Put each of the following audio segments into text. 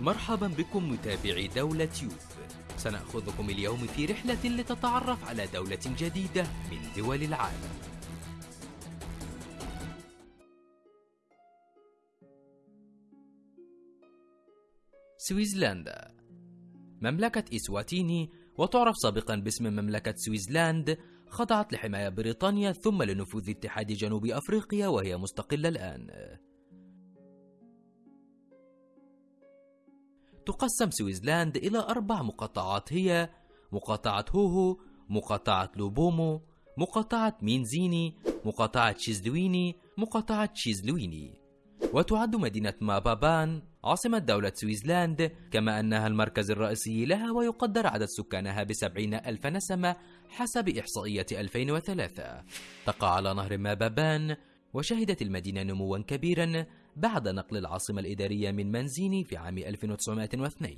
مرحبا بكم متابعي دولة يوب سنأخذكم اليوم في رحلة لتتعرف على دولة جديدة من دول العالم. سويسلندا. مملكة إسواتيني وتعرف سابقا باسم مملكة سويسلاند خضعت لحماية بريطانيا ثم لنفوذ اتحاد جنوب أفريقيا وهي مستقلة الآن. تقسم سويسلاند إلى أربع مقاطعات هي مقاطعة هوهو مقاطعة لوبومبو مقاطعة مينزيني مقاطعة شيزلويني مقاطعة شيزلويني وتعد مدينة مابابان عاصمة دولة سويسلاند كما أنها المركز الرئيسي لها ويقدر عدد سكانها بسبعين ألف نسمة حسب إحصائية 2003 تقع على نهر مابابان وشهدت المدينة نموا كبيرا بعد نقل العاصمة الإدارية من منزيني في عام 1902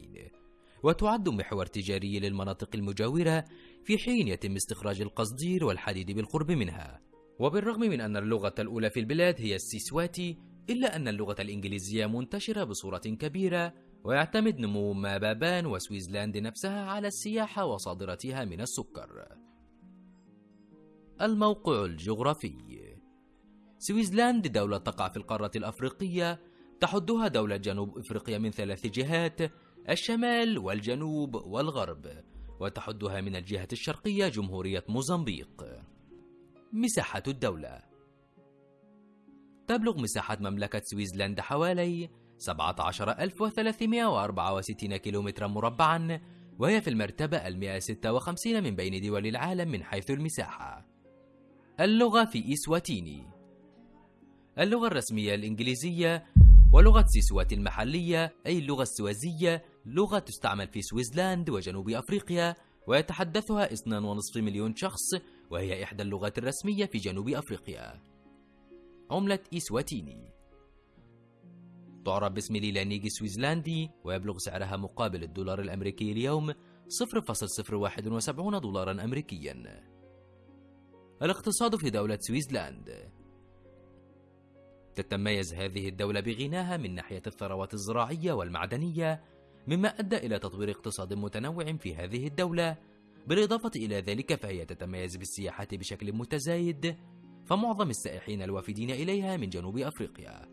وتعد محور تجاري للمناطق المجاورة في حين يتم استخراج القصدير والحديد بالقرب منها. وبالرغم من أن اللغة الأولى في البلاد هي السيسواتي إلا أن اللغة الإنجليزية منتشرة بصورة كبيرة ويعتمد نمو مابابان وسويسلاند نفسها على السياحة وصادرتها من السكر. الموقع الجغرافي. سويسلاند دولة تقع في القارة الأفريقية تحدها دولة جنوب إفريقيا من ثلاث جهات الشمال والجنوب والغرب وتحدها من الجهة الشرقية جمهورية موزمبيق. مساحة الدولة. تبلغ مساحة مملكة سويسلاند حوالي 17364 كيلومترا مربعا وهي في المرتبة ال 156 من بين دول العالم من حيث المساحة. اللغة في إسواتيني. اللغة الرسمية الإنجليزية ولغة سيسوات المحلية أي اللغة السوازية لغة تستعمل في سويسلاند وجنوب أفريقيا ويتحدثها 2.5 مليون شخص وهي إحدى اللغات الرسمية في جنوب أفريقيا. عملة إسواتيني تعرف باسم ليلانيج سويسلاندي ويبلغ سعرها مقابل الدولار الأمريكي اليوم 0.071 دولارا أمريكيا. الاقتصاد في دولة سويسلاند تتميز هذه الدولة بغناها من ناحية الثروات الزراعية والمعدنية مما أدى إلى تطوير اقتصاد متنوع في هذه الدولة. بالإضافة إلى ذلك فهي تتميز بالسياحة بشكل متزايد فمعظم السائحين الوافدين إليها من جنوب أفريقيا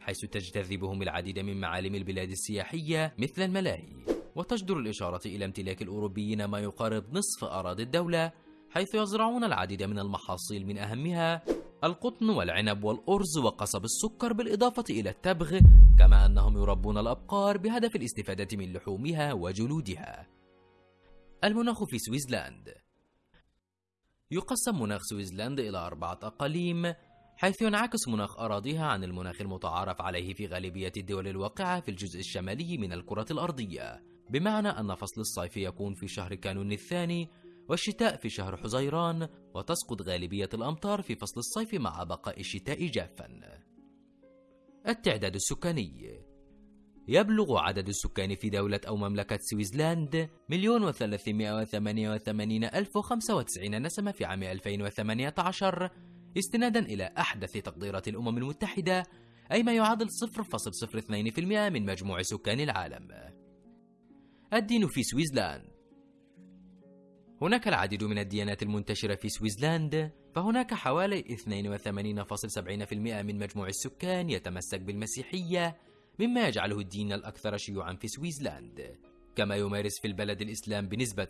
حيث تجتذبهم العديد من معالم البلاد السياحية مثل الملاهي. وتجدر الإشارة إلى امتلاك الأوروبيين ما يقارب نصف أراضي الدولة حيث يزرعون العديد من المحاصيل من أهمها القطن والعنب والأرز وقصب السكر بالإضافة إلى التبغ كما أنهم يربون الأبقار بهدف الاستفادة من لحومها وجلودها. المناخ في سويسلاند يقسم مناخ سويسلاند إلى أربعة أقاليم حيث ينعكس مناخ أراضيها عن المناخ المتعارف عليه في غالبية الدول الواقعة في الجزء الشمالي من الكرة الأرضية. بمعنى أن فصل الصيف يكون في شهر كانون الثاني والشتاء في شهر حزيران وتسقط غالبية الأمطار في فصل الصيف مع بقاء الشتاء جافا. التعداد السكاني يبلغ عدد السكان في دولة أو مملكة سويسلاند مليون وثلاثمائة وثمانية وثمانين ألف وخمسة وتسعين نسمة في عام 2018 استنادا إلى أحدث تقديرات الأمم المتحدة أي ما يعادل 0.02% من مجموع سكان العالم. الدين في سويسلاند هناك العديد من الديانات المنتشرة في سويسلاند فهناك حوالي 82.70% من مجموع السكان يتمسك بالمسيحية مما يجعله الدين الأكثر شيوعا في سويسلاند كما يمارس في البلد الإسلام بنسبة 0.95%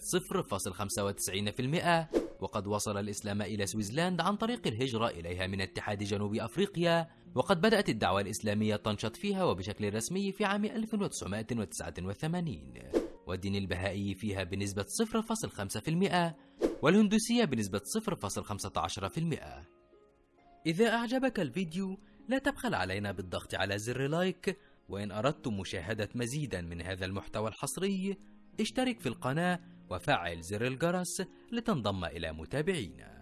وقد وصل الإسلام إلى سوازيلاند عن طريق الهجرة إليها من اتحاد جنوب أفريقيا وقد بدأت الدعوة الإسلامية تنشط فيها وبشكل رسمي في عام 1989 والدين البهائي فيها بنسبة 0.5% والهندوسية بنسبة 0.15% إذا أعجبك الفيديو لا تبخل علينا بالضغط على زر like وإن أردتم مشاهدة مزيدا من هذا المحتوى الحصري اشترك في القناة وفعل زر الجرس لتنضم إلى متابعينا.